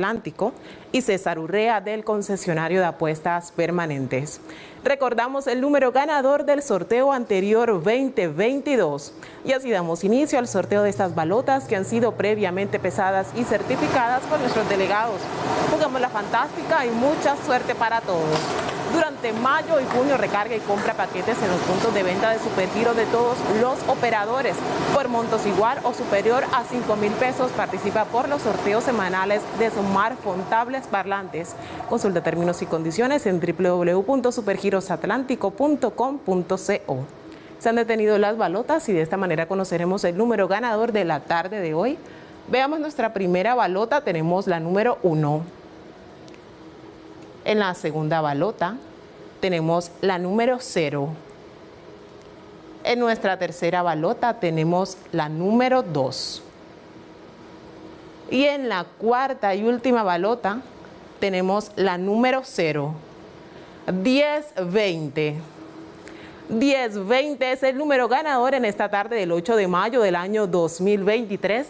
Atlántico y César Urrea del concesionario de apuestas permanentes. Recordamos el número ganador del sorteo anterior 2022 y así damos inicio al sorteo de estas balotas que han sido previamente pesadas y certificadas por nuestros delegados. Jugamos la fantástica y mucha suerte para todos. Durante mayo y junio recarga y compra paquetes en los puntos de venta de Supergiro de todos los operadores. Por montos igual o superior a 5 mil pesos participa por los sorteos semanales de smartphone, parlantes. Consulta términos y condiciones en www.supergirosatlántico.com.co. Se han detenido las balotas y de esta manera conoceremos el número ganador de la tarde de hoy. Veamos nuestra primera balota, tenemos la número 1. En la segunda balota tenemos la número 0. En nuestra tercera balota tenemos la número 2. Y en la cuarta y última balota tenemos la número 0. 1020. 1020 es el número ganador en esta tarde del 8 de mayo del año 2023.